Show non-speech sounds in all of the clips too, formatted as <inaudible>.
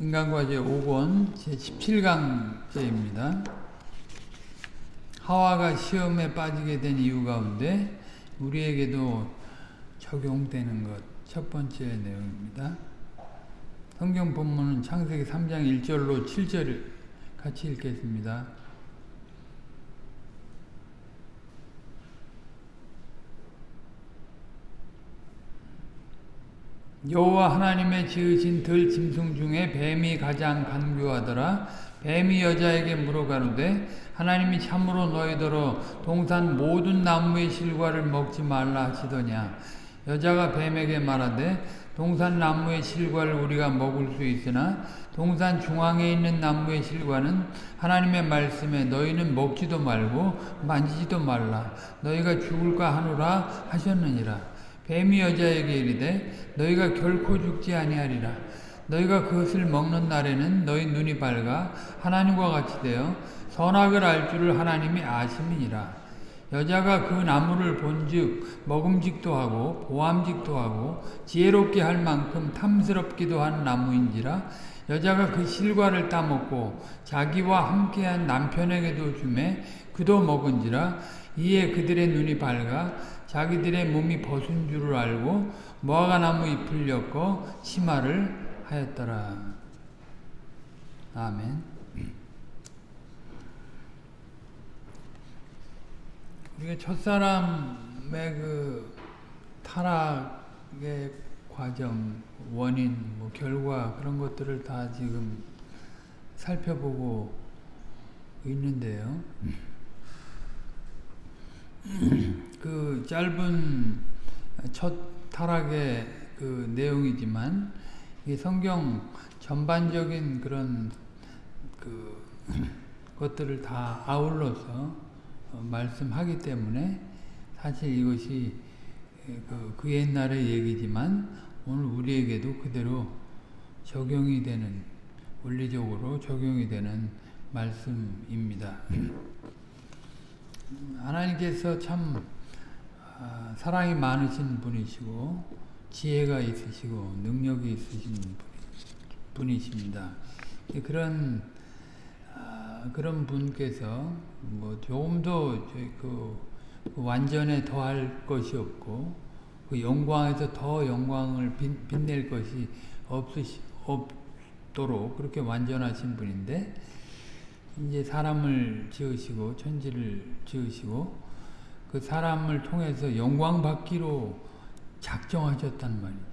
인간과제 5권 제17강제입니다. 하와가 시험에 빠지게 된 이유 가운데 우리에게도 적용되는 것 첫 번째 내용입니다. 성경 본문은 창세기 3장 1절로 7절 같이 읽겠습니다. 여호와 하나님의 지으신 들 짐승 중에 뱀이 가장 간교하더라. 뱀이 여자에게 물어가는데 하나님이 참으로 너희더러 동산 모든 나무의 실과를 먹지 말라 하시더냐. 여자가 뱀에게 말하되 동산 나무의 실과를 우리가 먹을 수 있으나 동산 중앙에 있는 나무의 실과는 하나님의 말씀에 너희는 먹지도 말고 만지지도 말라. 너희가 죽을까 하노라 하셨느니라. 뱀이 여자에게 이르되 너희가 결코 죽지 아니하리라. 너희가 그것을 먹는 날에는 너희 눈이 밝아 하나님과 같이 되어 선악을 알 줄을 하나님이 아심이니라. 여자가 그 나무를 본즉 먹음직도 하고 보암직도 하고 지혜롭게 할 만큼 탐스럽기도 한 나무인지라 여자가 그 실과를 따먹고 자기와 함께한 남편에게도 주매 그도 먹은지라 이에 그들의 눈이 밝아 자기들의 몸이 벗은 줄을 알고 무화과나무 잎을 엮어 치마를 하였더라. 아멘. 우리가 첫사람의 그 타락의 과정, 원인, 뭐 결과 그런 것들을 다 지금 살펴보고 있는데요. 그 짧은 첫 타락의 그 내용이지만 이 성경 전반적인 그런 그 것들을 다 아울러서 말씀하기 때문에 사실 이것이 그, 그 옛날의 얘기지만 오늘 우리에게도 그대로 적용이 되는 원리적으로 적용이 되는 말씀입니다. 하나님께서 참 아, 사랑이 많으신 분이시고 지혜가 있으시고 능력이 있으신 분이십니다. 그런 아, 그런 분께서 뭐 조금 더그 그 완전에 더할 것이 없고 그 영광에서 더 영광을 빛 낼 것이 없으시 없도록 그렇게 완전하신 분인데 이제 사람을 지으시고 천지를 지으시고 그 사람을 통해서 영광 받기로 작정하셨단 말이죠.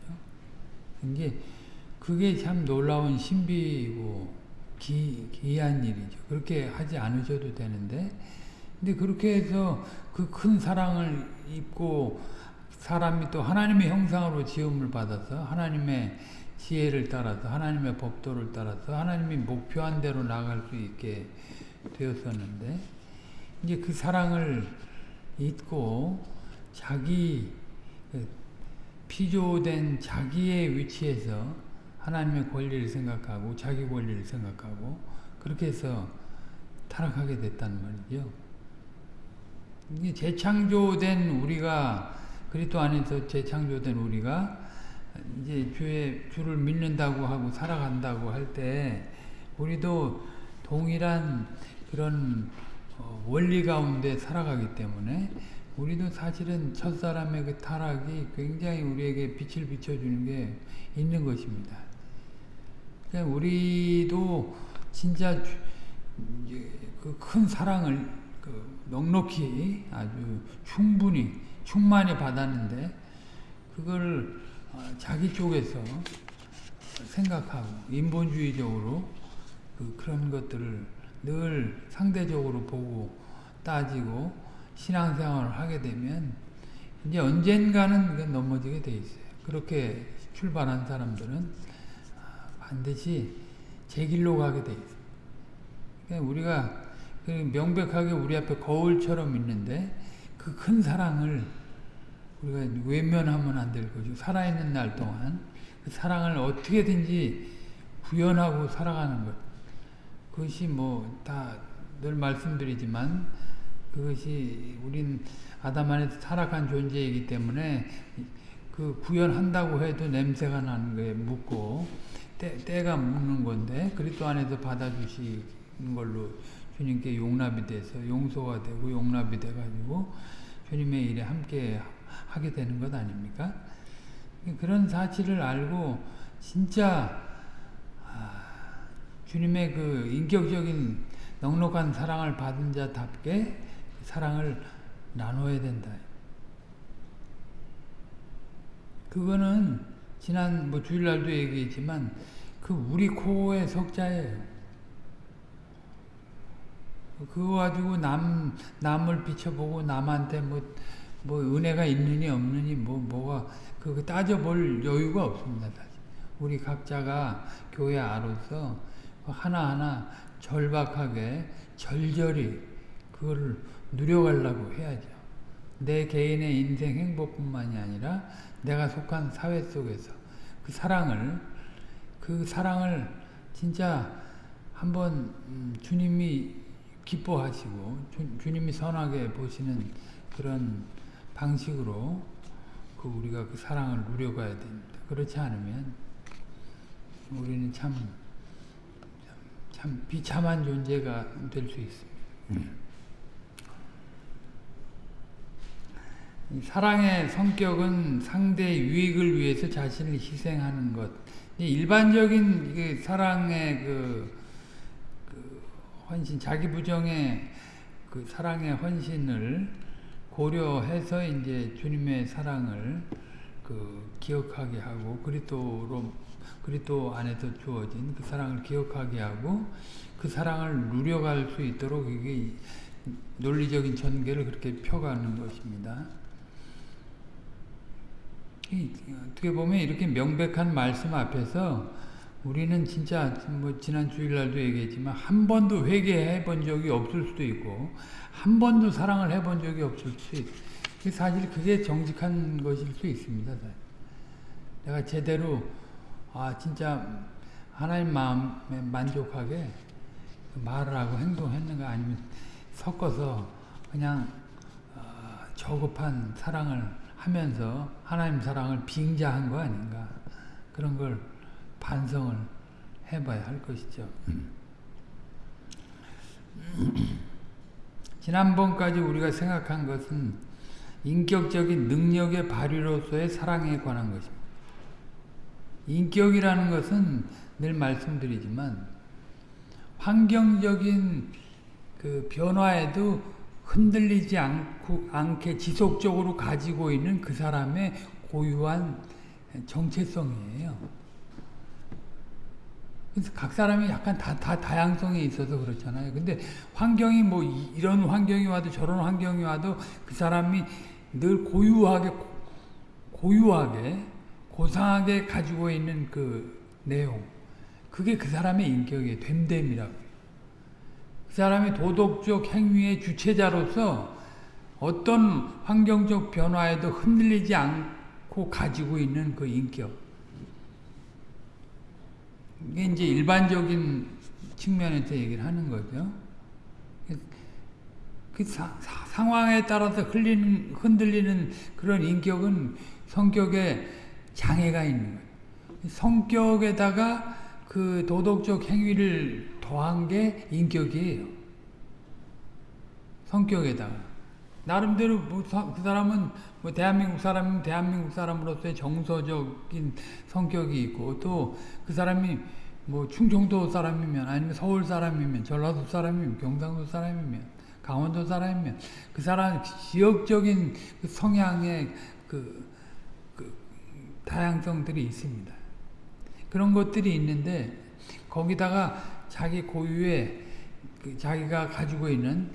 이게 그게 참 놀라운 신비이고 기, 기이한 일이죠. 그렇게 하지 않으셔도 되는데 근데 그렇게 해서 그 큰 사랑을 입고 사람이 또 하나님의 형상으로 지음을 받아서 하나님의 지혜를 따라서 하나님의 법도를 따라서 하나님이 목표한 대로 나갈 수 있게 되었었는데 이제 그 사랑을 잊고 자기 그 피조된 자기의 위치에서 하나님의 권리를 생각하고 자기 권리를 생각하고 그렇게 해서 타락하게 됐단 말이죠. 이게 재창조된 우리가 그리스도 안에서 재창조된 우리가 이제 주의 주를 믿는다고 하고 살아간다고 할 때 우리도 동일한 그런 어, 원리 가운데 살아가기 때문에 우리도 사실은 첫사람의 그 타락이 굉장히 우리에게 빛을 비춰주는 게 있는 것입니다. 그러니까 우리도 진짜 그 큰 사랑을 그 넉넉히 아주 충분히 충만히 받았는데 그걸 어, 자기 쪽에서 생각하고 인본주의적으로 그 그런 것들을 늘 상대적으로 보고 따지고 신앙생활을 하게 되면 이제 언젠가는 넘어지게 돼 있어요. 그렇게 출발한 사람들은 반드시 제 길로 가게 돼 있어요. 그러니까 우리가 그 명백하게 우리 앞에 거울처럼 있는데 그 큰 사랑을 우리가 외면하면 안 될 거죠. 살아있는 날 동안 그 사랑을 어떻게든지 구현하고 살아가는 것. 그것이 뭐 다 늘 말씀드리지만 그것이 우린 아담 안에서 타락한 존재이기 때문에 그 구현한다고 해도 냄새가 나는 거에 묻고 때, 때가 묻는 건데 그리스도 안에서 받아주시는 걸로 주님께 용납이 돼서 용서가 되고 용납이 돼가지고 주님의 일에 함께 하게 되는 것 아닙니까? 그런 사실을 알고 진짜 아, 주님의 그 인격적인 넉넉한 사랑을 받은 자답게 사랑을 나눠야 된다. 그거는 지난 뭐 주일날도 얘기했지만 그 우리 코어의 석자예요. 그거 가지고 남 남을 비춰보고 남한테 뭐 뭐 은혜가 있느니 없느니 뭐 뭐가 그거 따져볼 여유가 없습니다. 사실. 우리 각자가 교회 아로서 하나하나 절박하게 절절히 그거를 누려가려고 해야죠. 내 개인의 인생 행복뿐만이 아니라 내가 속한 사회 속에서 그 사랑을 그 사랑을 진짜 한번 음, 주님이 기뻐하시고 주, 님이 선하게 보시는 그런 방식으로 그 우리가 그 사랑을 누려가야 됩니다. 그렇지 않으면 우리는 참, 참 비참한 존재가 될 수 있습니다. 사랑의 성격은 상대의 유익을 위해서 자신을 희생하는 것. 일반적인 사랑의 그, 그 헌신, 자기 부정의 그 사랑의 헌신을 고려해서 이제 주님의 사랑을 그 기억하게 하고 그리스도로 그리스도 안에서 주어진 그 사랑을 기억하게 하고 그 사랑을 누려갈 수 있도록 이게 논리적인 전개를 그렇게 펴가는 것입니다. 어떻게 보면 이렇게 명백한 말씀 앞에서 우리는 진짜 뭐 지난 주일날도 얘기했지만 한 번도 회개해 본 적이 없을 수도 있고 한 번도 사랑을 해 본 적이 없을 수 있고 사실 그게 정직한 것일 수 있습니다. 내가 제대로 아 진짜 하나님 마음에 만족하게 말을 하고 행동했는가 아니면 섞어서 그냥 어, 저급한 사랑을 하면서 하나님 사랑을 빙자한 거 아닌가 그런 걸 반성을 해봐야 할 것이죠. <clears throat> 지난번까지 우리가 생각한 것은 인격적인 능력의 발휘로서의 사랑에 관한 것입니다. 인격이라는 것은 늘 말씀드리지만 환경적인 그 변화에도 흔들리지 않고, 않게 지속적으로 가지고 있는 그 사람의 고유한 정체성이에요. 그래서 각 사람이 약간 다, 다 다양성이 있어서 그렇잖아요. 근데 환경이 뭐 이런 환경이 와도 저런 환경이 와도 그 사람이 늘 고유하게, 고유하게, 고상하게 가지고 있는 그 내용. 그게 그 사람의 인격이에요. 됨됨이라고. 그 사람이 도덕적 행위의 주체자로서 어떤 환경적 변화에도 흔들리지 않고 가지고 있는 그 인격. 이게 이제 일반적인 측면에서 얘기를 하는 거죠. 그 사, 사, 상황에 따라서 흘리는, 흔들리는 그런 인격은 성격에 장애가 있는 거예요. 성격에다가 그 도덕적 행위를 더한 게 인격이에요. 성격에다가. 나름대로 뭐 그 사람은 뭐 대한민국 사람이면 대한민국 사람으로서의 정서적인 성격이 있고 또 그 사람이 뭐 충청도 사람이면 아니면 서울 사람이면 전라도 사람이면 경상도 사람이면 강원도 사람이면 그 사람 지역적인 그 성향의 그, 그 다양성들이 있습니다. 그런 것들이 있는데 거기다가 자기 고유의 그 자기가 가지고 있는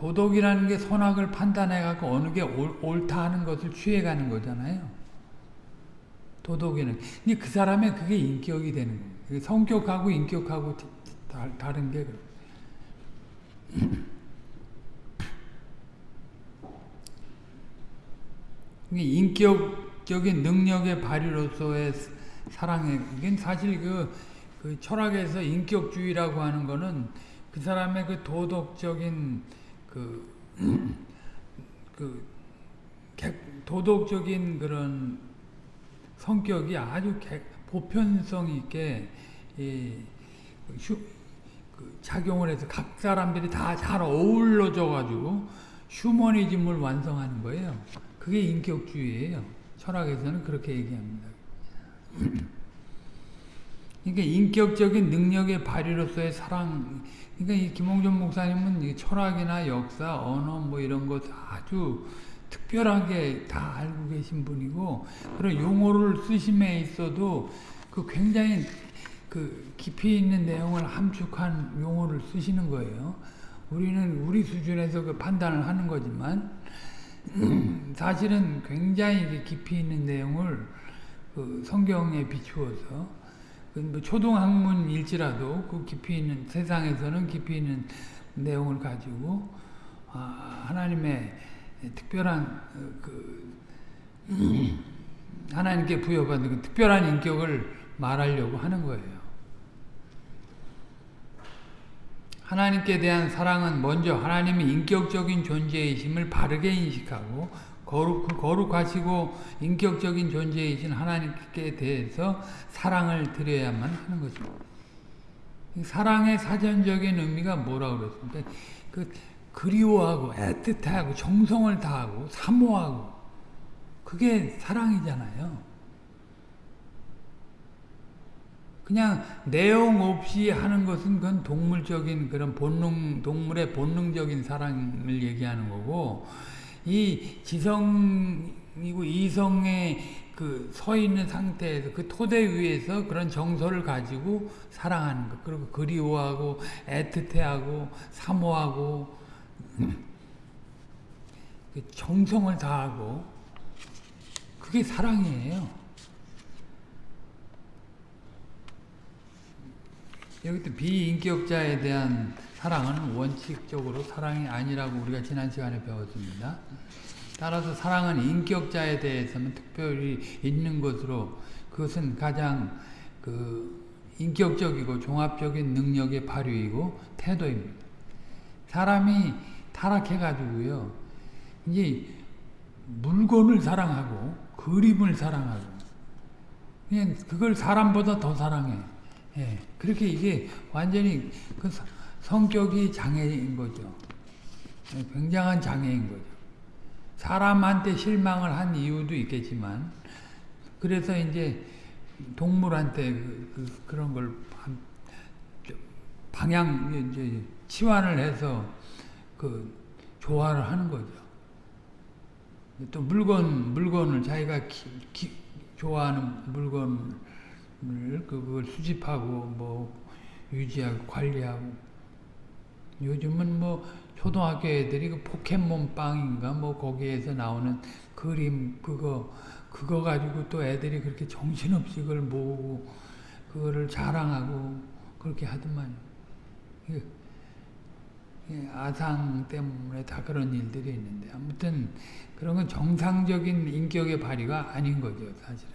도덕이라는 게 선악을 판단해 갖고 어느 게 옳, 다 하는 것을 취해가는 거잖아요. 도덕에는. 근데 그 사람의 그게 인격이 되는 거예요. 성격하고 인격하고 다, 른게 인격적인 능력의 발휘로서의 사랑에 이게 사실 그, 그 철학에서 인격주의라고 하는 거는 그 사람의 그 도덕적인 그, 그 도덕적인 그런 성격이 아주 보편성 있게 이 휴, 그 작용을 해서 각 사람들이 다 잘 어울러져 가지고 휴머니즘을 완성하는 거예요. 그게 인격주의예요. 철학에서는 그렇게 얘기합니다. 그러니까 인격적인 능력의 발휘로서의 사랑. 그러니까 이 김홍준 목사님은 철학이나 역사, 언어 뭐 이런 것 아주 특별하게 다 알고 계신 분이고 그런 용어를 쓰심에 있어도 그 굉장히 그 깊이 있는 내용을 함축한 용어를 쓰시는 거예요. 우리는 우리 수준에서 그 판단을 하는 거지만 <clears throat> 사실은 굉장히 깊이 있는 내용을 그 성경에 비추어서 뭐 초등학문일지라도 그 깊이 있는 세상에서는 깊이 있는 내용을 가지고 아, 하나님의 특별한 그 <clears throat> 하나님께 부여받은 그 특별한 인격을 말하려고 하는 거예요. 하나님께 대한 사랑은 먼저 하나님의 인격적인 존재이심을 바르게 인식하고 거룩, 그 거룩하시고 인격적인 존재이신 하나님께 대해서 사랑을 드려야만 하는 거죠. 사랑의 사전적인 의미가 뭐라고 그랬습니까? 그 그리워하고 애틋하고 정성을 다하고 사모하고 그게 사랑이잖아요. 그냥 내용 없이 하는 것은 그건 동물적인 그런 본능, 동물의 본능적인 사랑을 얘기하는 거고, 이 지성이고 이성의 그서 있는 상태에서 그 토대 위에서 그런 정서를 가지고 사랑하는 것, 그리고 그리워하고 애틋해하고 사모하고 그 정성을 다하고 그게 사랑이에요. 여기 또 비인격자에 대한 사랑은 원칙적으로 사랑이 아니라고 우리가 지난 시간에 배웠습니다. 따라서 사랑은 인격자에 대해서는 특별히 있는 것으로 그것은 가장 그 인격적이고 종합적인 능력의 발휘이고 태도입니다. 사람이 타락해가지고요. 이제 물건을 사랑하고 그림을 사랑하고 그냥 그걸 사람보다 더 사랑해. 예, 그렇게 이게 완전히 그 성격이 장애인 거죠. 예, 굉장한 장애인 거죠. 사람한테 실망을 한 이유도 있겠지만, 그래서 이제 동물한테 그, 그 런걸 방향, 이제 치환을 해서 그 조화를 하는 거죠. 또 물건, 물건을 자기가 기, 기, 좋아하는 물건 그걸 수집하고 뭐 유지하고 관리하고. 요즘은 뭐 초등학교 애들이 그 포켓몬 빵인가 뭐 거기에서 나오는 그림 그거 그거 가지고 또 애들이 그렇게 정신없이 그걸 모으고 그거를 자랑하고 그렇게 하더만. 아상 때문에 다 그런 일들이 있는데 아무튼 그런 건 정상적인 인격의 발휘가 아닌 거죠 사실은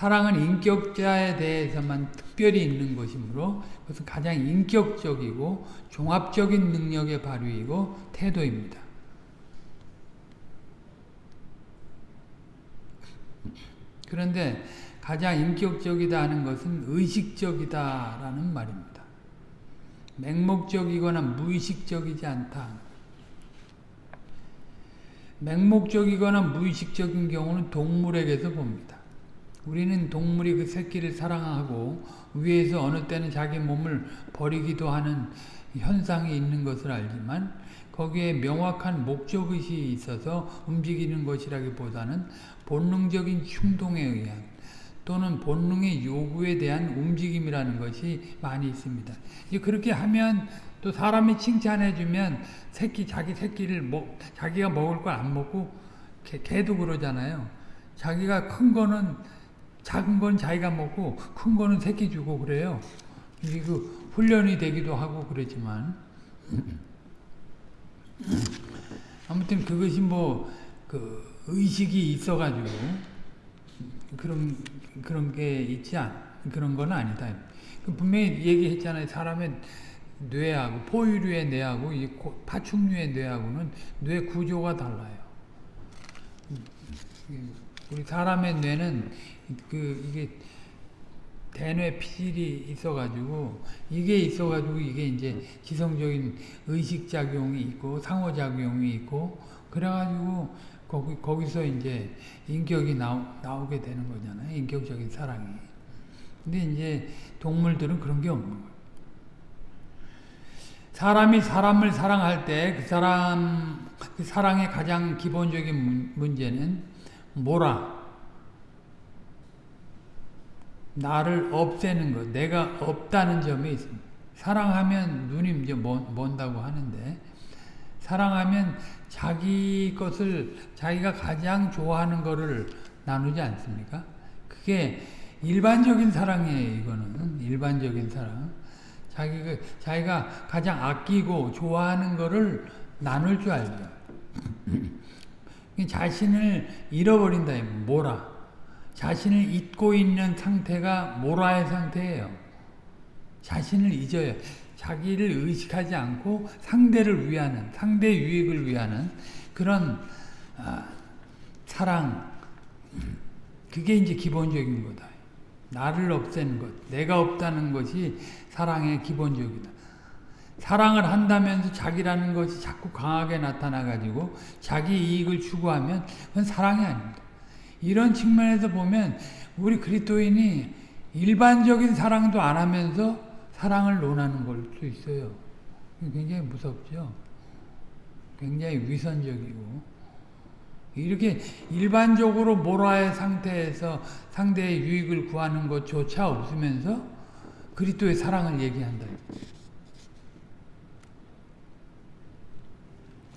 사랑은 인격자에 대해서만 특별히 있는 것이므로 그것은 가장 인격적이고 종합적인 능력의 발휘이고 태도입니다. 그런데 가장 인격적이다 하는 것은 의식적이다 라는 말입니다. 맹목적이거나 무의식적이지 않다. 맹목적이거나 무의식적인 경우는 동물에게서 봅니다. 우리는 동물이 그 새끼를 사랑하고 위에서 어느 때는 자기 몸을 버리기도 하는 현상이 있는 것을 알지만 거기에 명확한 목적의식이 있어서 움직이는 것이라기보다는 본능적인 충동에 의한 또는 본능의 요구에 대한 움직임이라는 것이 많이 있습니다. 그렇게 하면 또 사람이 칭찬해주면 새끼 자기 새끼를 먹 자기가 먹을 걸 안 먹고 개, 개도 그러잖아요. 자기가 큰 거는 작은 건 자기가 먹고 큰 거는 새끼 주고 그래요. 이게 그 훈련이 되기도 하고 그러지만 아무튼 그것이 뭐 그 의식이 있어가지고 그런 그런 게 있지 않 그런 건 아니다. 그 분명히 얘기했잖아요. 사람의 뇌하고 포유류의 뇌하고 이 파충류의 뇌하고는 뇌 구조가 달라요. 우리 사람의 뇌는 그 이게 대뇌 피질이 있어가지고 이게 있어가지고 이게 이제 지성적인 의식 작용이 있고 상호 작용이 있고 그래가지고 거기 거기서 이제 인격이 나오, 나오게 되는 거잖아요. 인격적인 사랑이. 근데 이제 동물들은 그런 게 없는 거예요. 사람이 사람을 사랑할 때 그 사람 그 사랑의 가장 기본적인 문제는 뭐라? 나를 없애는 것, 내가 없다는 점이 있습니다. 사랑하면 눈이 이제 먼 다고 하는데 사랑하면 자기 것을 자기가 가장 좋아하는 것을 나누지 않습니까? 그게 일반적인 사랑이에요. 이거는 일반적인 사랑. 자기가 자기가 가장 아끼고 좋아하는 것을 나눌 줄 알죠. 자신을 잃어버린다. 뭐라? 자신을 잊고 있는 상태가 모라의 상태예요. 자신을 잊어요. 자기를 의식하지 않고 상대를 위하는, 상대 유익을 위하는 그런 아, 사랑, 그게 이제 기본적인 거다. 나를 없애는 것, 내가 없다는 것이 사랑의 기본적이다. 사랑을 한다면서 자기라는 것이 자꾸 강하게 나타나가지고 자기 이익을 추구하면 그건 사랑이 아닙니다. 이런 측면에서 보면 우리 그리스도인이 일반적인 사랑도 안 하면서 사랑을 논하는 걸수 있어요. 굉장히 무섭죠. 굉장히 위선적이고 이렇게 일반적으로 모라의 상태에서 상대의 유익을 구하는 것조차 없으면서 그리스도의 사랑을 얘기한다.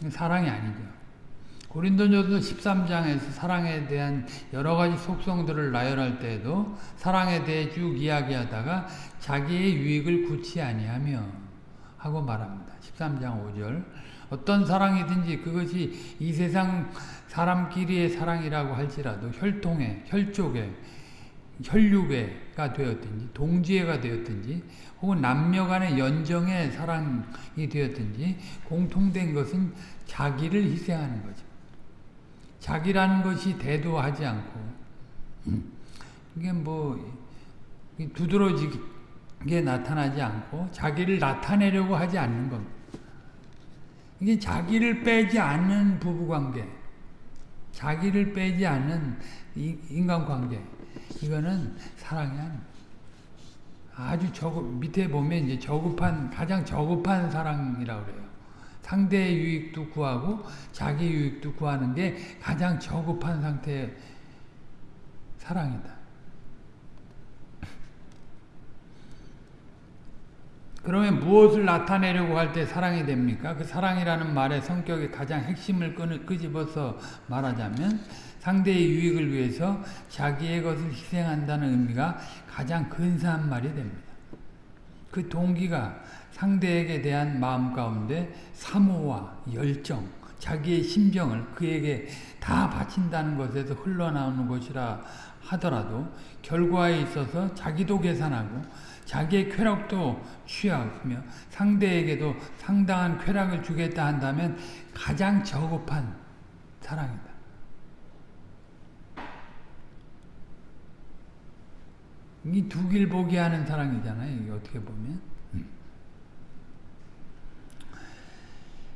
사랑이 아니죠. 고린도전서 13장에서 사랑에 대한 여러 가지 속성들을 나열할 때에도 사랑에 대해 쭉 이야기하다가 자기의 유익을 구치 아니하며 하고 말합니다. 13장 5절 어떤 사랑이든지 그것이 이 세상 사람끼리의 사랑이라고 할지라도 혈통에, 혈족에, 혈육에가 되었든지 동지애가 되었든지 혹은 남녀 간의 연정의 사랑이 되었든지 공통된 것은 자기를 희생하는 거죠. 자기라는 것이 대도하지 않고 이게 뭐 두드러지게 나타나지 않고 자기를 나타내려고 하지 않는 겁니다. 이게 자기를 빼지 않는 부부관계 자기를 빼지 않는 인간관계 이거는 사랑이 아닙니다. 아주 저급 밑에 보면 이제 저급한 가장 저급한 사랑이라고 그래요. 상대의 유익도 구하고 자기 유익도 구하는 게 가장 저급한 상태의 사랑이다. 그러면 무엇을 나타내려고 할 때 사랑이 됩니까? 그 사랑이라는 말의 성격의 가장 핵심을 끄집어서 말하자면 상대의 유익을 위해서 자기의 것을 희생한다는 의미가 가장 근사한 말이 됩니다. 그 동기가 상대에게 대한 마음 가운데 사모와 열정, 자기의 심정을 그에게 다 바친다는 것에서 흘러나오는 것이라 하더라도 결과에 있어서 자기도 계산하고 자기의 쾌락도 취하며 상대에게도 상당한 쾌락을 주겠다 한다면 가장 저급한 사랑이다. 이두길 보기 하는 사랑이잖아요. 이게 어떻게 보면.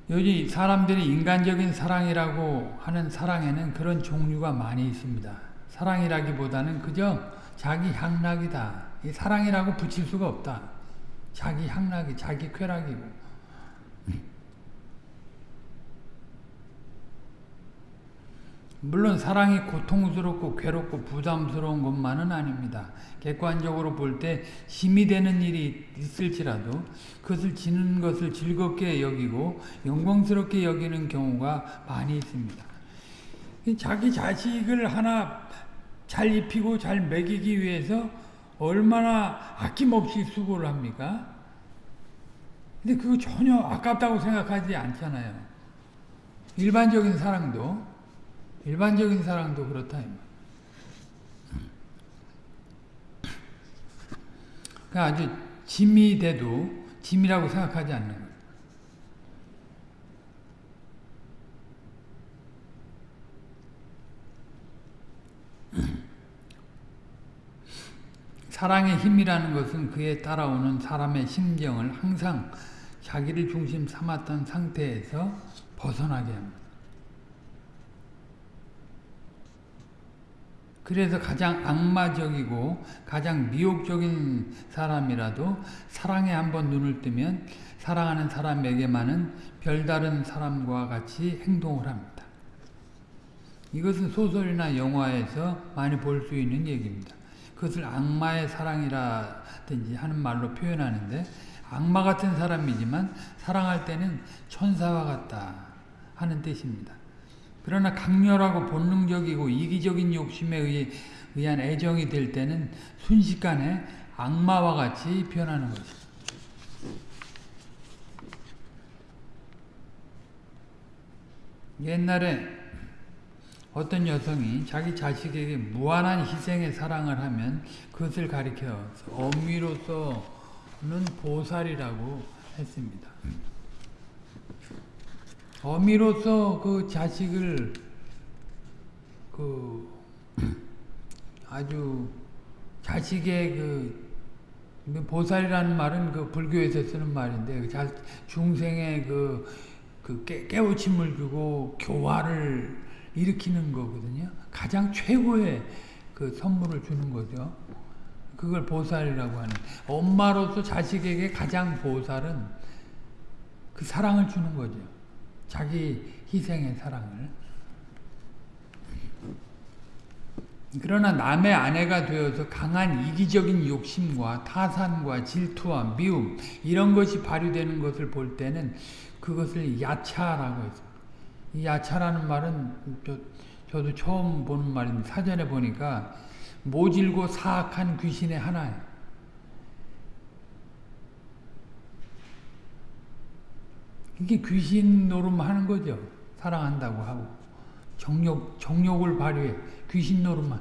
요즘 사람들이 인간적인 사랑이라고 하는 사랑에는 그런 종류가 많이 있습니다. 사랑이라기보다는 그저 자기 향락이다. 사랑이라고 붙일 수가 없다. 자기 향락이, 자기 쾌락이고. 물론 사랑이 고통스럽고 괴롭고 부담스러운 것만은 아닙니다. 객관적으로 볼 때 힘이 되는 일이 있을지라도 그것을 지는 것을 즐겁게 여기고 영광스럽게 여기는 경우가 많이 있습니다. 자기 자식을 하나 잘 입히고 잘 먹이기 위해서 얼마나 아낌없이 수고를 합니까? 근데 그거 전혀 아깝다고 생각하지 않잖아요. 일반적인 사랑도 일반적인 사랑도 그렇다. 그러니까 아주 짐이 돼도 짐이라고 생각하지 않는 거예요. 사랑의 힘이라는 것은 그에 따라오는 사람의 심정을 항상 자기를 중심 삼았던 상태에서 벗어나게 합니다. 그래서 가장 악마적이고 가장 미혹적인 사람이라도 사랑에 한번 눈을 뜨면 사랑하는 사람에게만은 별다른 사람과 같이 행동을 합니다. 이것은 소설이나 영화에서 많이 볼 수 있는 얘기입니다. 그것을 악마의 사랑이라든지 하는 말로 표현하는데 악마 같은 사람이지만 사랑할 때는 천사와 같다 하는 뜻입니다. 그러나 강렬하고 본능적이고 이기적인 욕심에 의해, 의한 애정이 될 때는 순식간에 악마와 같이 변하는 것입니다. 옛날에 어떤 여성이 자기 자식에게 무한한 희생의 사랑을 하면 그것을 가리켜 어미로서는 보살이라고 했습니다. 어미로서 그 자식을 그 아주 자식의 그 보살이라는 말은 그 불교에서 쓰는 말인데 그 자, 중생의 그, 그 깨, 깨우침을 주고 교화를 일으키는 거거든요. 가장 최고의 그 선물을 주는 거죠. 그걸 보살이라고 하는. 엄마로서 자식에게 가장 보살은 그 사랑을 주는 거죠. 자기 희생의 사랑을. 그러나 남의 아내가 되어서 강한 이기적인 욕심과 타산과 질투와 미움 이런 것이 발휘되는 것을 볼 때는 그것을 야차라고 했습니다. 이 야차라는 말은 저, 저도 처음 보는 말인데 사전에 보니까 모질고 사악한 귀신의 하나예요. 이게 귀신 노름하는 거죠. 사랑한다고 하고 정욕 정욕을 발휘해 귀신 노름만.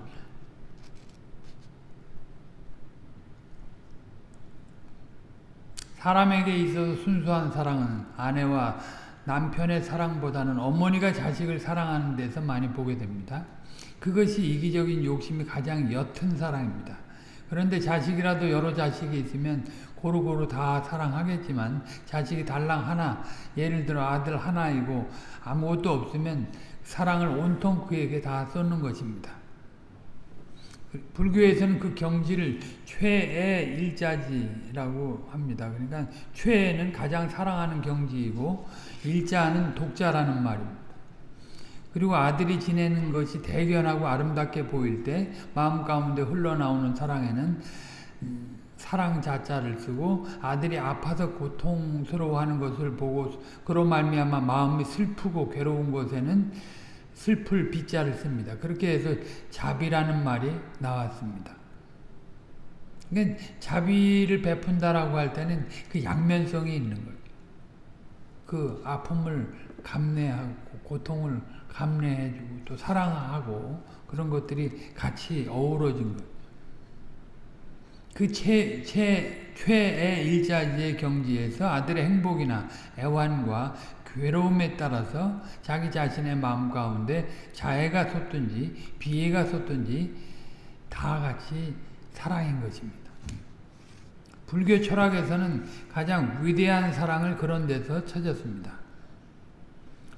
사람에게 있어서 순수한 사랑은 아내와 남편의 사랑보다는 어머니가 자식을 사랑하는 데서 많이 보게 됩니다. 그것이 이기적인 욕심이 가장 옅은 사랑입니다. 그런데 자식이라도 여러 자식이 있으면 고루고루 다 사랑하겠지만 자식이 달랑 하나 예를 들어 아들 하나이고 아무것도 없으면 사랑을 온통 그에게 다 쏟는 것입니다. 불교에서는 그 경지를 최애 일자지라고 합니다. 그러니까 최애는 가장 사랑하는 경지이고 일자는 독자라는 말입니다. 그리고 아들이 지내는 것이 대견하고 아름답게 보일 때 마음 가운데 흘러나오는 사랑에는 사랑 자자를 쓰고 아들이 아파서 고통스러워하는 것을 보고 그로 말미암아 마음이 슬프고 괴로운 것에는 슬플 빗자를 씁니다. 그렇게 해서 자비라는 말이 나왔습니다. 그러니까 자비를 베푼다라고 할 때는 그 양면성이 있는 거예요. 그 아픔을 감내하고 고통을 감내해주고 또 사랑하고 그런 것들이 같이 어우러진 거예요. 그 최, 최, 최애 일자지의 경지에서 아들의 행복이나 애환과 괴로움에 따라서 자기 자신의 마음 가운데 자애가 솟든지 비애가 솟든지 다 같이 사랑인 것입니다. 불교 철학에서는 가장 위대한 사랑을 그런 데서 찾았습니다.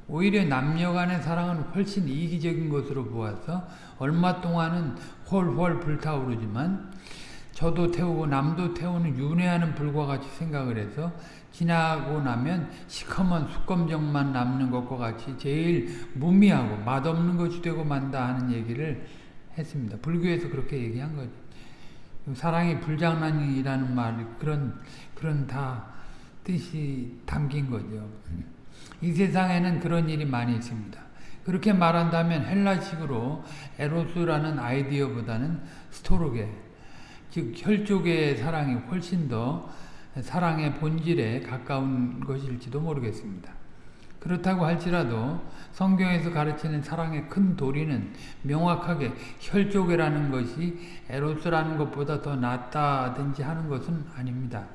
오히려 남녀 간의 사랑은 훨씬 이기적인 것으로 보아서 얼마 동안은 홀홀 불타오르지만 저도 태우고 남도 태우는 윤회하는 불과 같이 생각을 해서 지나고 나면 시커먼 수검정만 남는 것과 같이 제일 무미하고 맛없는 것이 되고 만다 하는 얘기를 했습니다. 불교에서 그렇게 얘기한 거죠. 사랑이 불장난이라는 말 그런 그런 다 뜻이 담긴 거죠. 이 세상에는 그런 일이 많이 있습니다. 그렇게 말한다면 헬라식으로 에로스라는 아이디어보다는 스토르게 즉 혈족의 사랑이 훨씬 더 사랑의 본질에 가까운 것일지도 모르겠습니다. 그렇다고 할지라도 성경에서 가르치는 사랑의 큰 도리는 명확하게 혈족이라는 것이 에로스라는 것보다 더 낫다든지 하는 것은 아닙니다.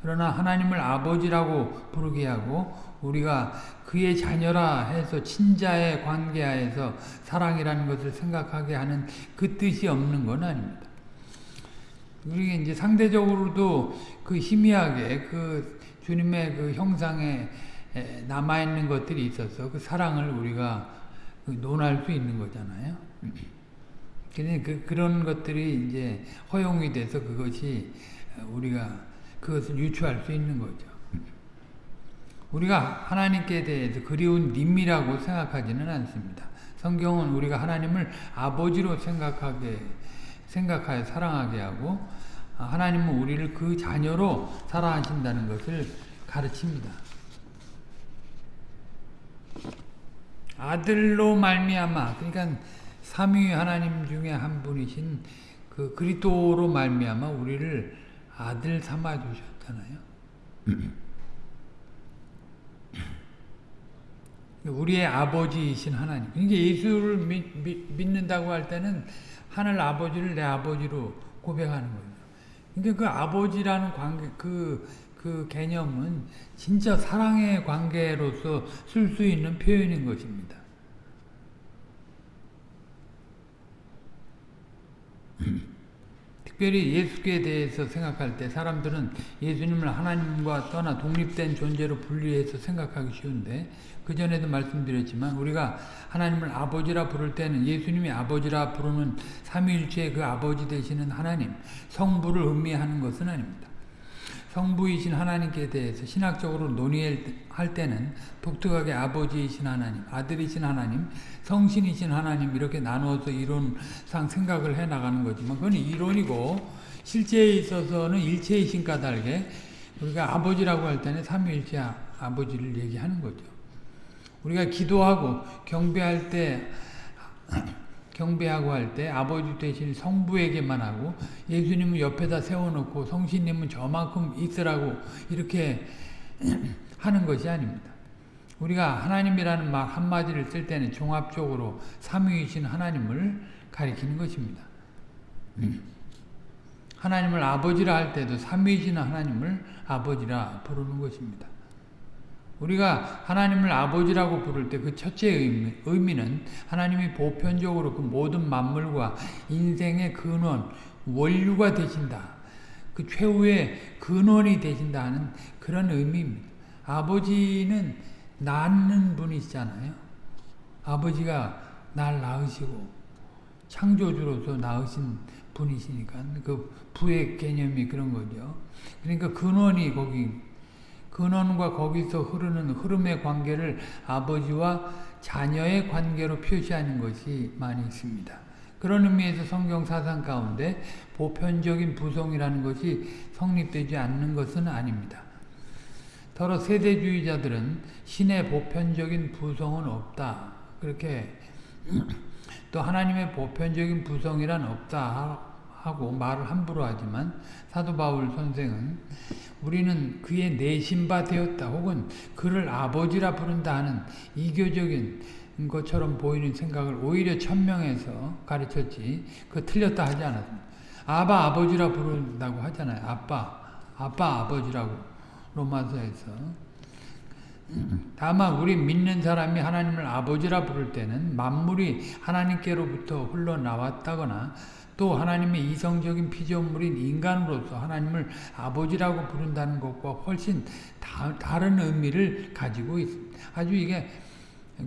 그러나 하나님을 아버지라고 부르게 하고 우리가 그의 자녀라 해서 친자의 관계하에서 사랑이라는 것을 생각하게 하는 그 뜻이 없는 건 아닙니다. 우리 이제 상대적으로도 그 희미하게 그 주님의 그 형상에 남아 있는 것들이 있어서 그 사랑을 우리가 그 논할 수 있는 거잖아요. 근데 그 그런 것들이 이제 허용이 돼서 그것이 우리가 그것을 유추할 수 있는 거죠. 우리가 하나님께 대해서 그리운 님이라고 생각하지는 않습니다. 성경은 우리가 하나님을 아버지로 생각하게 생각하여 사랑하게 하고 하나님은 우리를 그 자녀로 사랑하신다는 것을 가르칩니다. 아들로 말미암아 그러니까 삼위 하나님 중에 한 분이신 그 그리스도로 말미암아 우리를 아들 삼아 주셨잖아요. <laughs> 우리의 아버지이신 하나님. 그러니까 예수를 믿, 믿 는다고할 때는 하늘 아버지를 내 아버지로 고백하는 거예요. 그러니까 그 아버지라는 관계, 그, 그 개념은 진짜 사랑의 관계로서 쓸 수 있는 표현인 것입니다. <clears throat> 특별히 예수께 대해서 생각할 때 사람들은 예수님을 하나님과 떠나 독립된 존재로 분리해서 생각하기 쉬운데 그 전에도 말씀드렸지만 우리가 하나님을 아버지라 부를 때는 예수님이 아버지라 부르는 삼위일체의 그 아버지 되시는 하나님 성부를 의미하는 것은 아닙니다. 성부이신 하나님께 대해서 신학적으로 논의할 때는 독특하게 아버지이신 하나님, 아들이신 하나님, 성신이신 하나님 이렇게 나누어서 이론상 생각을 해나가는 거지만 그건 이론이고 실제에 있어서는 일체이신 까닭에 우리가 아버지라고 할 때는 삼위일체 아버지를 얘기하는 거죠. 우리가 기도하고 경배할 때 경배하고 할 때 아버지 대신 성부에게만 하고 예수님은 옆에다 세워놓고 성신님은 저만큼 있으라고 이렇게 <clears throat> 하는 것이 아닙니다. 우리가 하나님이라는 말 한마디를 쓸 때는 종합적으로 삼위이신 하나님을 가리키는 것입니다. <clears throat> 하나님을 아버지라 할 때도 삼위이신 하나님을 아버지라 부르는 것입니다. 우리가 하나님을 아버지라고 부를 때 그 첫째 의미, 는 하나님이 보편적으로 그 모든 만물과 인생의 근원, 원류가 되신다. 그 최후의 근원이 되신다 는 그런 의미입니다. 아버지는 낳는 분이시잖아요. 아버지가 날 낳으시고 창조주로서 낳으신 분이시니까 그 부의 개념이 그런 거죠. 그러니까 근원이 거기 근원과 거기서 흐르는 흐름의 관계를 아버지와 자녀의 관계로 표시하는 것이 많이 있습니다. 그런 의미에서 성경 사상 가운데 보편적인 부성이라는 것이 성립되지 않는 것은 아닙니다. 더러 세대주의자들은 신의 보편적인 부성은 없다. 그렇게 <clears throat> 또 하나님의 보편적인 부성이란 없다 하고 말을 함부로 하지만 사도 바울 선생은 우리는 그의 내신바 되었다 혹은 그를 아버지라 부른다 하는 이교적인 것처럼 보이는 생각을 오히려 천명해서 가르쳤지 그 틀렸다 하지 않았습니다. 아바 아버지라 부른다고 하잖아요. 아빠 아빠 아버지라고 로마서에서 다만 우리 믿는 사람이 하나님을 아버지라 부를 때는 만물이 하나님께로부터 흘러나왔다거나 또 하나님의 이성적인 피조물인 인간으로서 하나님을 아버지라고 부른다는 것과 훨씬 다, 다른 의미를 가지고 있습니다. 아주 이게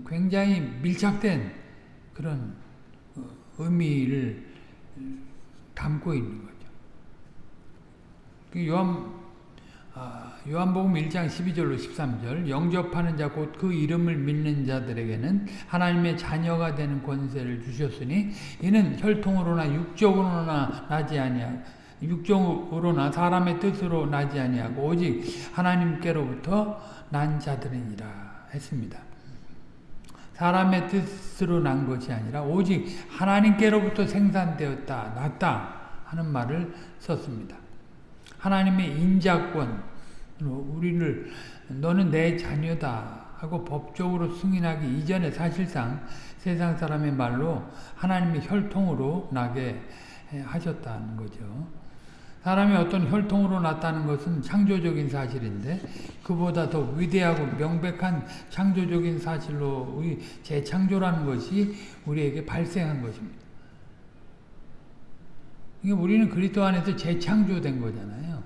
굉장히 밀착된 그런 어, 의미를 담고 있는 거죠. 그 요한 아, 요한복음 1장 12절로 13절 영접하는 자 곧 그 이름을 믿는 자들에게는 하나님의 자녀가 되는 권세를 주셨으니 이는 혈통으로나 육적으로나 나지 아니하고 육적으로나 사람의 뜻으로 나지 아니하고 오직 하나님께로부터 난 자들이니라 했습니다. 사람의 뜻으로 난 것이 아니라 오직 하나님께로부터 생산되었다, 났다 하는 말을 썼습니다. 하나님의 인자권, 우리를 너는 내 자녀다 하고 법적으로 승인하기 이전에 사실상 세상 사람의 말로 하나님의 혈통으로 나게 하셨다는 거죠. 사람이 어떤 혈통으로 났다는 것은 창조적인 사실인데 그보다 더 위대하고 명백한 창조적인 사실로 우리 재창조라는 것이 우리에게 발생한 것입니다. 그러니까 우리는 그리스도 안에서 재창조된 거잖아요.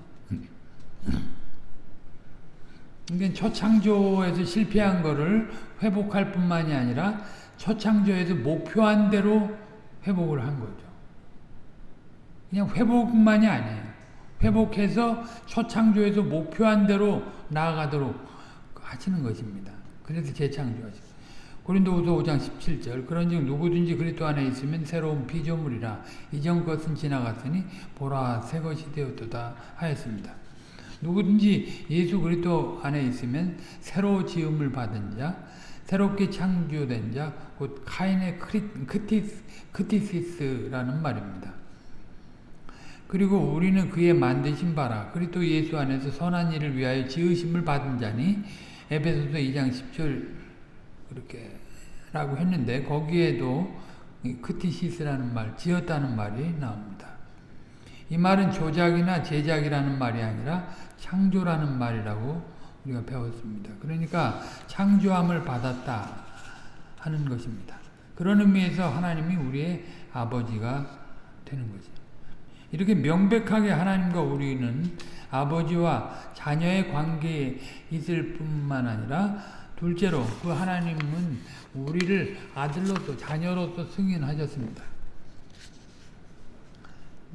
그러니까 초창조에서 실패한 거를 회복할 뿐만이 아니라 초창조에서 목표한 대로 회복을 한 거죠. 그냥 회복만이 아니에요. 회복해서 초창조에서 목표한 대로 나아가도록 하시는 것입니다. 그래서 재창조하시고. 고린도후서 5장 17절 그런즉 누구든지 그리스도 안에 있으면 새로운 피조물이라 이전 것은 지나갔으니 보라 새 것이 되었도다 하였습니다. 누구든지 예수 그리스도 안에 있으면 새로 지음을 받은 자 새롭게 창조된 자 곧 카인의 크티스, 크티시스라는 말입니다. 그리고 우리는 그의 만드신 바라 그리스도 예수 안에서 선한 일을 위하여 지으심을 받은 자니 에베소서 2장 10절 그렇게 라고 했는데 거기에도 크티시스라는 말, 지었다는 말이 나옵니다. 이 말은 조작이나 제작이라는 말이 아니라 창조라는 말이라고 우리가 배웠습니다. 그러니까 창조함을 받았다 하는 것입니다. 그런 의미에서 하나님이 우리의 아버지가 되는 거죠. 이렇게 명백하게 하나님과 우리는 아버지와 자녀의 관계에 있을 뿐만 아니라 둘째로 그 하나님은 우리를 아들로서 자녀로서 승인하셨습니다.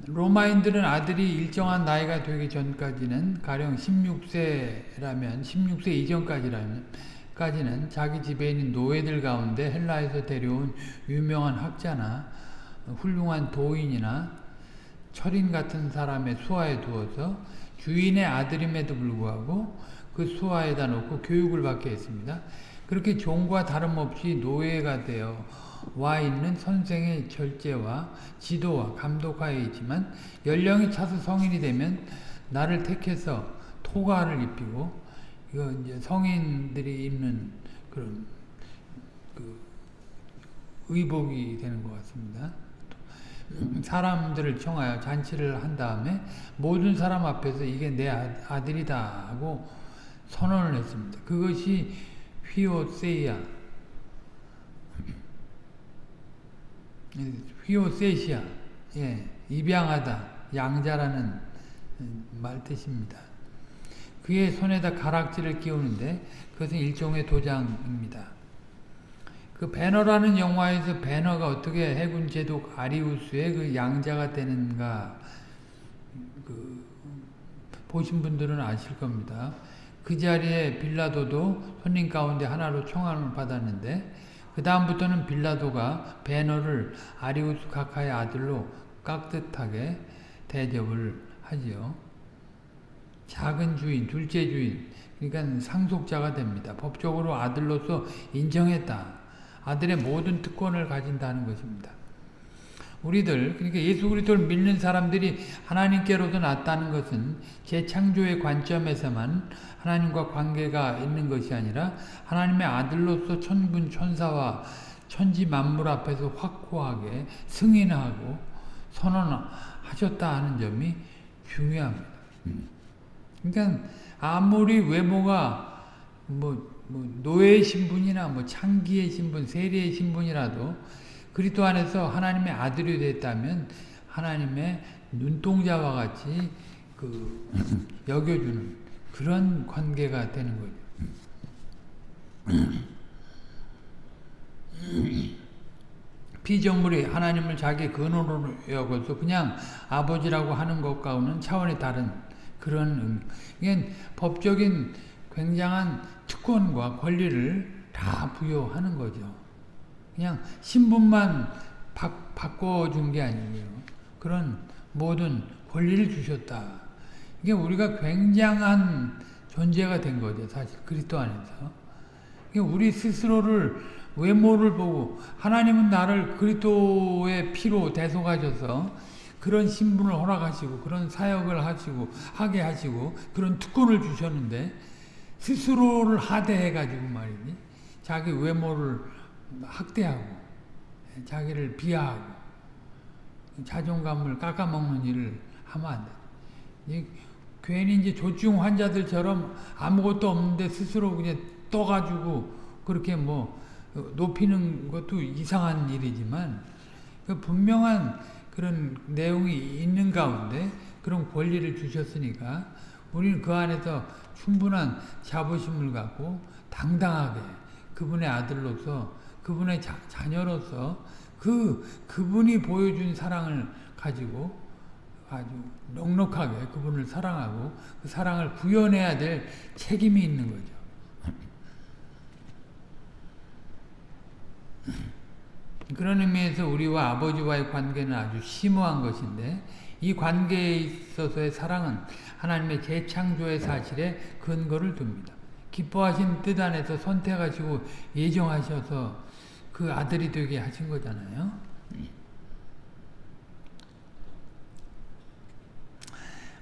로마인들은 아들이 일정한 나이가 되기 전까지는 가령 16세라면 16세 이전까지라면 까지는 자기 지배인인 노예들 가운데 헬라에서 데려온 유명한 학자나 훌륭한 도인이나 철인 같은 사람의 수하에 두어서 주인의 아들임에도 불구하고 그 수하에다 놓고 교육을 받게 했습니다. 그렇게 종과 다름없이 노예가 되어 와 있는 선생의 절제와 지도와 감독하에 있지만 연령이 차서 성인이 되면 나를 택해서 토가를 입히고 이거 이제 성인들이 입는 그런 그 의복이 되는 것 같습니다. 사람들을 청하여 잔치를 한 다음에 모든 사람 앞에서 이게 내 아들이다 하고 선언을 했습니다. 그것이 휘오세이아 휘오세시아 예, 입양하다 양자라는 말 뜻입니다. 그의 손에다 가락지를 끼우는데 그것은 일종의 도장입니다. 그 배너라는 영화에서 배너가 어떻게 해군 제독 아리우스의 그 양자가 되는가 그 보신 분들은 아실 겁니다. 그 자리에 빌라도도 손님 가운데 하나로 청함을 받았는데 그 다음부터는 빌라도가 배너를 아리우스 카카의 아들로 깍듯하게 대접을 하지요. 작은 주인, 둘째 주인, 그러니까 상속자가 됩니다. 법적으로 아들로서 인정했다. 아들의 모든 특권을 가진다는 것입니다. 우리들 그러니까 예수 그리스도를 믿는 사람들이 하나님께로서 낫다는 것은 재창조의 관점에서만 하나님과 관계가 있는 것이 아니라 하나님의 아들로서 천군 천사와 천지 만물 앞에서 확고하게 승인하고 선언하셨다 하는 점이 중요합니다. 그러니까 아무리 외모가 뭐, 뭐 노예의 신분이나 뭐 창기의 신분, 세리의 신분이라도 그리스도 안에서 하나님의 아들이 됐다면 하나님의 눈동자와 같이 그 <laughs> 여겨주는 그런 관계가 되는 거죠. <clears throat> 피조물이 하나님을 자기 근원으로 여겨서 그냥 아버지라고 하는 것과는 차원이 다른 그런 이게 법적인 굉장한 특권과 권리를 다 부여하는 거죠. 그냥 신분만 바, 바꿔준 게 아니에요. 그런 모든 권리를 주셨다. 이게 우리가 굉장한 존재가 된 거죠. 사실 그리스도 안에서. 우리 스스로를 외모를 보고 하나님은 나를 그리스도의 피로 대속하셔서 그런 신분을 허락하시고 그런 사역을 하시고 하게 하시고 그런 특권을 주셨는데 스스로를 하대해 가지고 말이니 자기 외모를 학대하고 자기를 비하하고 자존감을 깎아먹는 일을 하면 안 돼. 괜히 이제 조증 환자들처럼 아무것도 없는데 스스로 그냥 떠가지고 그렇게 뭐 높이는 것도 이상한 일이지만 그 분명한 그 그런 내용이 있는 가운데 그런 권리를 주셨으니까 우리는 그 안에서 충분한 자부심을 갖고 당당하게 그분의 아들로서 그분의 자, 자녀로서 그 그분이 보여준 사랑을 가지고 아주 넉넉하게 그분을 사랑하고 그 사랑을 구현해야 될 책임이 있는 거죠. 그런 의미에서 우리와 아버지와의 관계는 아주 심오한 것인데 이 관계에 있어서의 사랑은 하나님의 재창조의 사실에 근거를 둡니다. 기뻐하신 뜻 안에서 선택하시고 예정하셔서 그 아들이 되게 하신 거잖아요.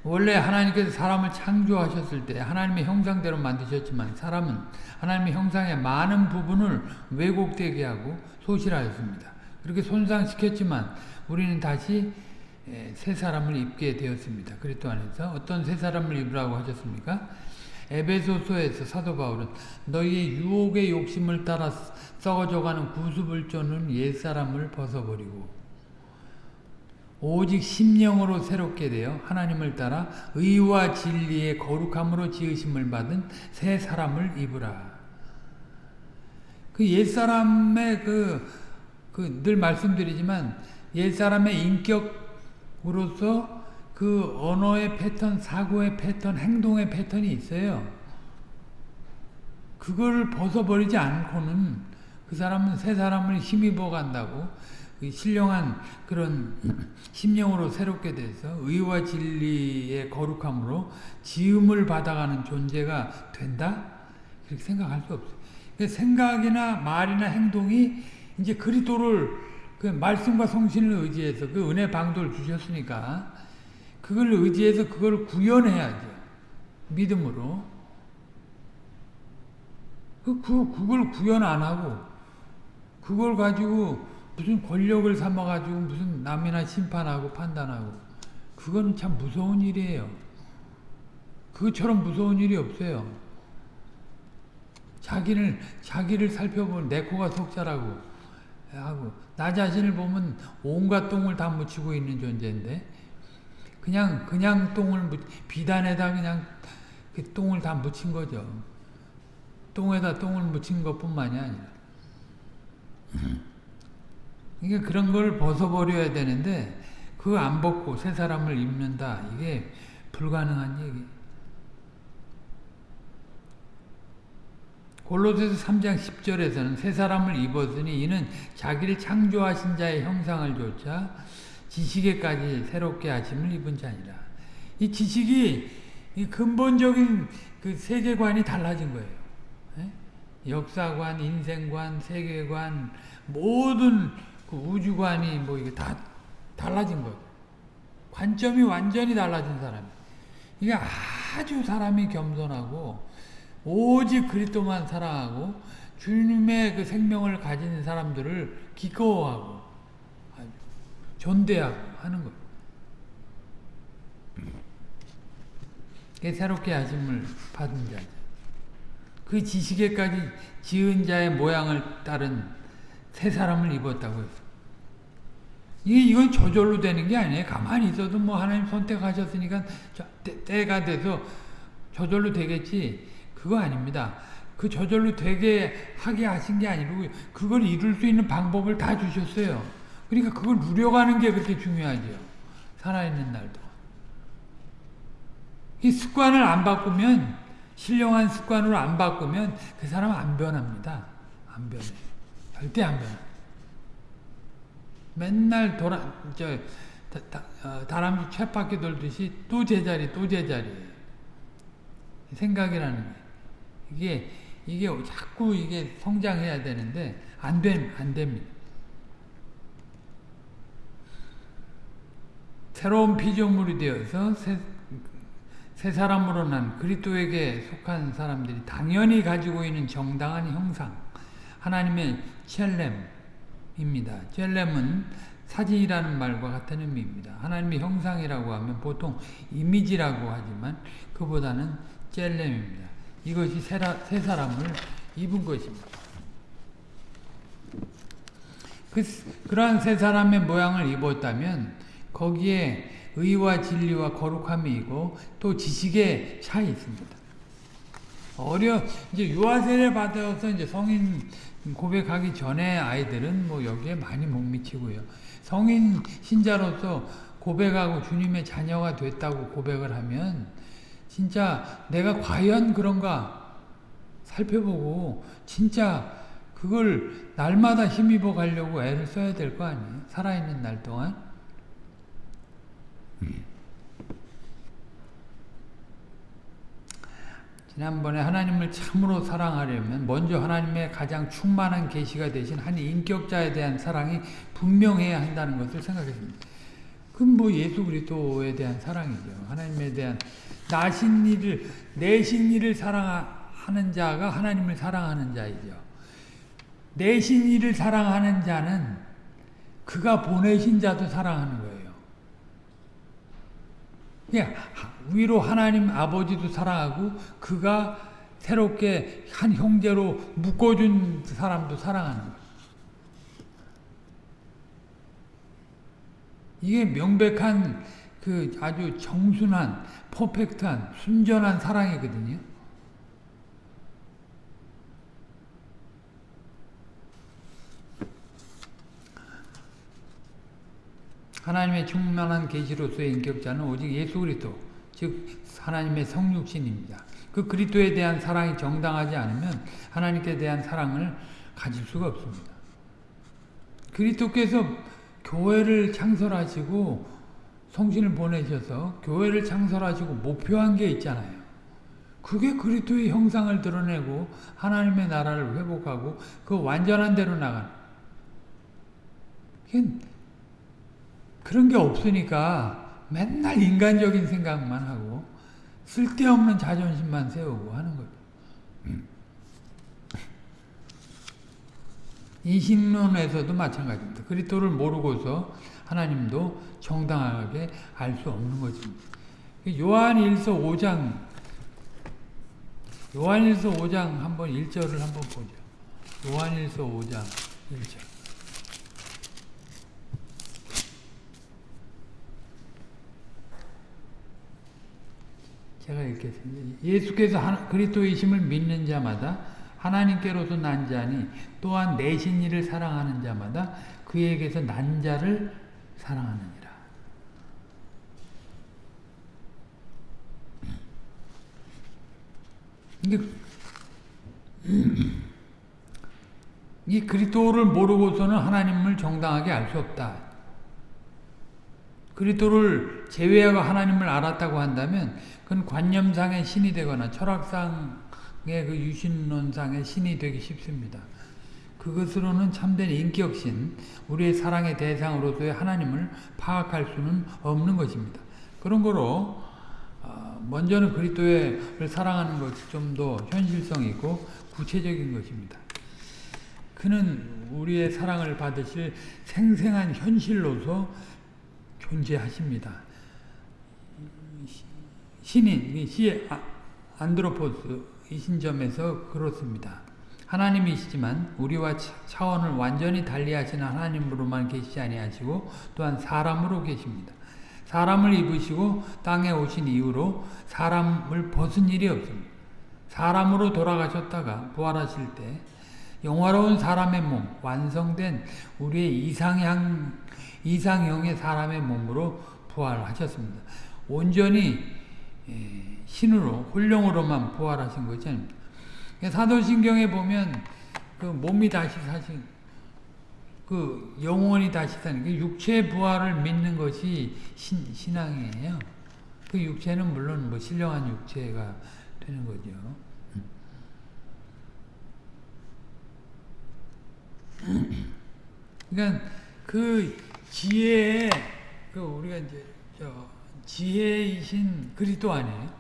원래 하나님께서 사람을 창조하셨을 때 하나님의 형상대로 만드셨지만 사람은 하나님의 형상의 많은 부분을 왜곡되게 하고 소실하였습니다. 그렇게 손상시켰지만 우리는 다시 새 사람을 입게 되었습니다. 그리스도 안에서 어떤 새 사람을 입으라고 하셨습니까? 에베소서에서 사도 바울은 너희의 유혹의 욕심을 따라 썩어져가는 구습을 쫓는 옛사람을 벗어버리고 오직 심령으로 새롭게 되어 하나님을 따라 의와 진리의 거룩함으로 지으심을 받은 새 사람을 입으라. 그 옛사람의 그, 그, 늘 말씀드리지만, 옛사람의 인격으로서 그 언어의 패턴, 사고의 패턴, 행동의 패턴이 있어요. 그걸 벗어버리지 않고는 그 사람은 새 사람을 힘입어 간다고 신령한 그런 심령으로 새롭게 돼서 의와 진리의 거룩함으로 지음을 받아가는 존재가 된다? 그렇게 생각할 수 없어요. 생각이나 말이나 행동이 이제 그리스도를 그 말씀과 성신을 의지해서 그 은혜 방도를 주셨으니까 그걸 의지해서 그걸 구현해야죠. 믿음으로. 그, 그, 그걸 구현 안 하고 그걸 가지고 무슨 권력을 삼아가지고 무슨 남이나 심판하고 판단하고 그건 참 무서운 일이에요. 그것처럼 무서운 일이 없어요. 자기를 자기를 살펴보는 내 코가 속자라고 하고 나 자신을 보면 온갖 똥을 다 묻히고 있는 존재인데 그냥 그냥 똥을 비단에다 그냥 그 똥을 다 묻힌 거죠. 똥에다 똥을 묻힌 것뿐만이 아니라. 그러니까 그런 걸 벗어버려야 되는데 그거 안 벗고 새 사람을 입는다. 이게 불가능한 얘기. 골로새서 3장 10절에서는 새 사람을 입었으니 이는 자기를 창조하신 자의 형상을 조차 지식에까지 새롭게 하심을 입은 자니라. 이 지식이 이 근본적인 그 세계관이 달라진 거예요. 에? 역사관, 인생관, 세계관 모든 그 우주관이 뭐 이게 다 달라진 거예요. 관점이 완전히 달라진 사람. 이게 아주 사람이 겸손하고 오직 그리스도만 사랑하고 주님의 그 생명을 가진 사람들을 기꺼워하고 존대하고 하는 것. 새롭게 하심을 받은 자죠. 그 지식에까지 지은 자의 모양을 따른 새 사람을 입었다고 했어. 이게 이건 저절로 되는 게 아니에요. 가만히 있어도 뭐 하나님 선택하셨으니까 때, 가 돼서 저절로 되겠지. 그거 아닙니다. 그 저절로 되게 하게 하신 게 아니고 그걸 이룰 수 있는 방법을 다 주셨어요. 그러니까 그걸 누려가는 게 그렇게 중요하죠. 살아있는 날도. 이 습관을 안 바꾸면 신령한 습관으로 안 바꾸면 그 사람은 안 변합니다. 안 변해. 절대 안 변해. 맨날 돌아 저 다, 다, 어, 다람쥐 쳇바퀴 돌듯이 또 제자리 또 제자리 생각이라는 게 이게 이게 자꾸 이게 성장해야 되는데 안 됨 안 됩니다. 새로운 피조물이 되어서 새, 새 사람으로 난 그리스도에게 속한 사람들이 당연히 가지고 있는 정당한 형상 하나님의 첼렘입니다. 첼렘은 사진이라는 말과 같은 의미입니다. 하나님의 형상이라고 하면 보통 이미지라고 하지만 그보다는 첼렘입니다. 이것이 새 사람을 입은 것입니다. 그, 그러한 새 사람의 모양을 입었다면 거기에 의와 진리와 거룩함이 있고 또 지식의 차이 있습니다. 어려 이제 유아 세례 받아서 이제 성인 고백하기 전에 아이들은 뭐 여기에 많이 못 미치고요. 성인 신자로서 고백하고 주님의 자녀가 됐다고 고백을 하면 진짜 내가 과연 그런가 살펴보고 진짜 그걸 날마다 힘입어 가려고 애를 써야 될 거 아니에요. 살아있는 날 동안. 지난번에 하나님을 참으로 사랑하려면 먼저 하나님의 가장 충만한 계시가 되신 한 인격자에 대한 사랑이 분명해야 한다는 것을 생각했습니다. 그건 뭐 예수 그리스도에 대한 사랑이죠. 하나님에 대한 나신 이를 내신 이를 사랑하는 자가 하나님을 사랑하는 자이죠. 내신 이를 사랑하는 자는 그가 보내신 자도 사랑하는 거예요. 그냥 위로 하나님 아버지도 사랑하고 그가 새롭게 한 형제로 묶어준 사람도 사랑하는. 이게 명백한 그 아주 정순한 퍼펙트한 순전한 사랑이거든요. 하나님의 충만한 계시로서의 인격자는 오직 예수 그리스도 즉 하나님의 성육신입니다. 그 그리스도에 대한 사랑이 정당하지 않으면 하나님께 대한 사랑을 가질 수가 없습니다. 그리스도께서 교회를 창설하시고 성신을 보내셔서 교회를 창설하시고 목표한 게 있잖아요. 그게 그리스도의 형상을 드러내고 하나님의 나라를 회복하고 그 완전한 대로 나가는 그런 게 없으니까 맨날 인간적인 생각만 하고 쓸데없는 자존심만 세우고 하는 거죠. 이 신론에서도 마찬가지입니다. 그리스도를 모르고서 하나님도 정당하게 알 수 없는 것입니다. 요한일서 5장 요한일서 5장 한번 1절을 한번 보죠. 요한일서 5장 1절 제가 읽겠습니다. 예수께서 그리스도이심을 믿는 자마다 하나님께로서 난 자니 또한 내신 이를 사랑하는 자마다 그에게서 난 자를 사랑하느니라. <clears throat> 이 그리스도를 모르고서는 하나님을 정당하게 알 수 없다. 그리스도를 제외하고 하나님을 알았다고 한다면 그건 관념상의 신이 되거나 철학상의 그 유신론상의 신이 되기 쉽습니다. 그것으로는 참된 인격신, 우리의 사랑의 대상으로서의 하나님을 파악할 수는 없는 것입니다. 그런 거로 어, 먼저는 그리스도를 사랑하는 것이 좀 더 현실성 있고 구체적인 것입니다. 그는 우리의 사랑을 받으실 생생한 현실로서 존재하십니다. 신인, 시 안드로포스 이 신 점에서 그렇습니다. 하나님이시지만 우리와 차원을 완전히 달리하시는 하나님으로만 계시지 아니하시고 또한 사람으로 계십니다. 사람을 입으시고 땅에 오신 이후로 사람을 벗은 일이 없습니다. 사람으로 돌아가셨다가 부활하실 때 영화로운 사람의 몸, 완성된 우리의 이상형, 이상형의 사람의 몸으로 부활하셨습니다. 온전히 예, 신으로 혼령으로만 부활하신 것이 아닙니다. 사도신경에 보면 그 몸이 다시 사신 그 영혼이 다시 사는 그 육체 부활을 믿는 것이 신, 신앙이에요. 그 육체는 물론 뭐 신령한 육체가 되는 거죠. 그러니까 그 지혜에 그 우리가 이제 저 지혜이신 그리스도 아니에요?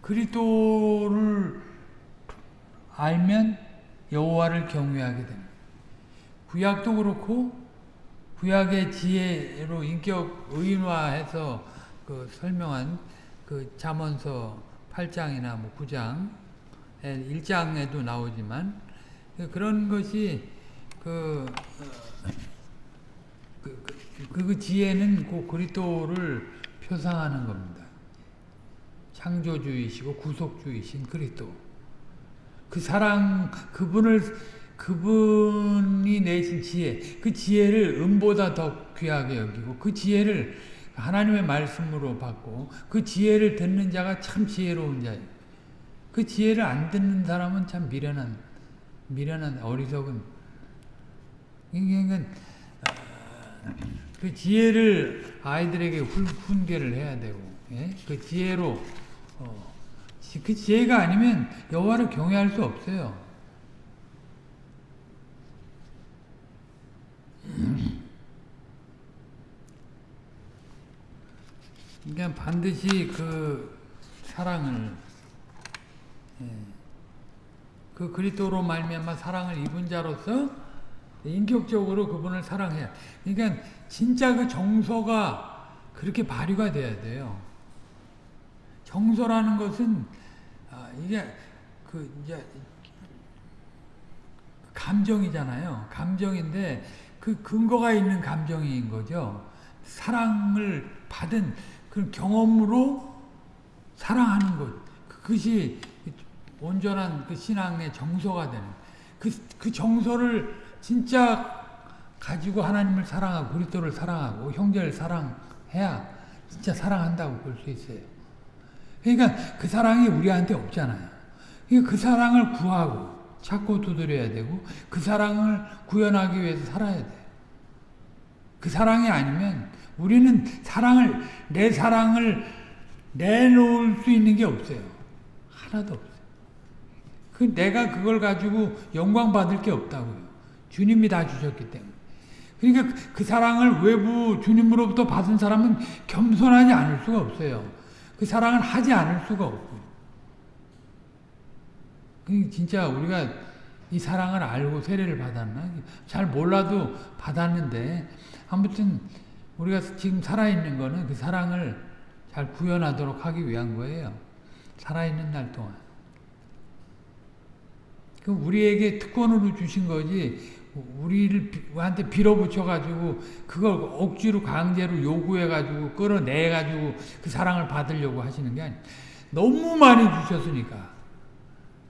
그리스도를 알면 여호와를 경외하게 됩니다. 구약도 그렇고 구약의 지혜로 인격 의인화해서 그 설명한 그 잠언서 8장이나 뭐 9장 1장에도 나오지만 그런 것이 그 그, 그, 그 지혜는 그 그리스도를 표상하는 겁니다. 창조주이시고 구속주이신 그리스도. 그 사랑 그분을 그분이 내신 지혜 그 지혜를 음보다 더 귀하게 여기고 그 지혜를 하나님의 말씀으로 받고 그 지혜를 듣는 자가 참 지혜로운 자예요. 그 지혜를 안 듣는 사람은 참 미련한 미련한 어리석은 그러니까 그 지혜를 아이들에게 훈, 훈계를 해야 되고 예? 그 지혜로 어, 그 지혜가 아니면 여호와를 경외할 수 없어요. <clears throat> 그러니까 반드시 그 사랑을 예, 그 그리스도로 말미암아 사랑을 입은 자로서 인격적으로 그분을 사랑해야. 그러니까 진짜 그 정서가 그렇게 발휘가 돼야 돼요. 정서라는 것은 아, 이게 그 이제 감정이잖아요. 감정인데 그 근거가 있는 감정인 거죠. 사랑을 받은 그 경험으로 사랑하는 것. 그것이 온전한 그 신앙의 정서가 되는. 그, 그 정서를 진짜 가지고 하나님을 사랑하고 그리스도를 사랑하고 형제를 사랑해야 진짜 사랑한다고 볼 수 있어요. 그러니까 그 사랑이 우리한테 없잖아요. 그러니까 그 사랑을 구하고 찾고 두드려야 되고 그 사랑을 구현하기 위해서 살아야 돼. 그 사랑이 아니면 우리는 사랑을 내 사랑을 내놓을 수 있는 게 없어요. 하나도 없어요. 그 내가 그걸 가지고 영광 받을 게 없다고요. 주님이 다 주셨기 때문에. 그러니까 그 사랑을 외부 주님으로부터 받은 사람은 겸손하지 않을 수가 없어요. 그 사랑을 하지 않을 수가 없고. 진짜 우리가 이 사랑을 알고 세례를 받았나? 잘 몰라도 받았는데 아무튼 우리가 지금 살아있는 거는 그 사랑을 잘 구현하도록 하기 위한 거예요. 살아있는 날 동안. 그 우리에게 특권으로 주신 거지 우리를 한테 빌어붙여 가지고 그걸 억지로 강제로 요구해 가지고 끌어내 가지고 그 사랑을 받으려고 하시는 게 아니. 너무 많이 주셨으니까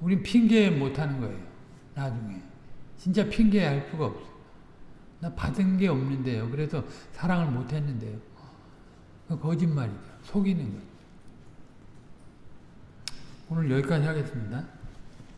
우린 핑계 못 하는 거예요. 나중에 진짜 핑계할 수가 없어. 나 받은 게 없는데요. 그래서 사랑을 못 했는데요. 거짓말이죠. 속이는 거예요. 오늘 여기까지 하겠습니다.